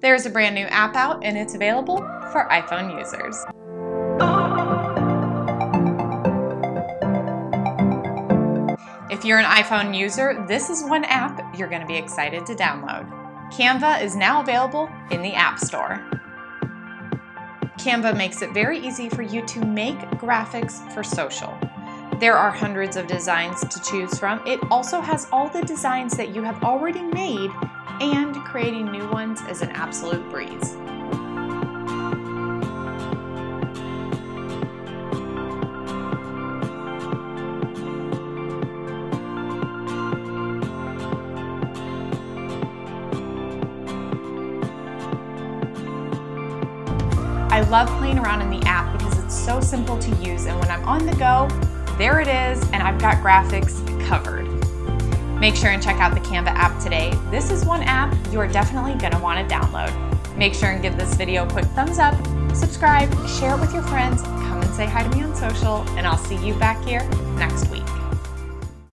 There's a brand new app out and it's available for iPhone users. If you're an iPhone user, this is one app you're going to be excited to download. Canva is now available in the App Store. Canva makes it very easy for you to make graphics for social. There are hundreds of designs to choose from. It also has all the designs that you have already made creating new ones is an absolute breeze. I love playing around in the app because it's so simple to use and when I'm on the go, there it is and I've got graphics covered. Make sure and check out the Canva app today. This is one app you're definitely gonna wanna download. Make sure and give this video a quick thumbs up, subscribe, share it with your friends, come and say hi to me on social, and I'll see you back here next week.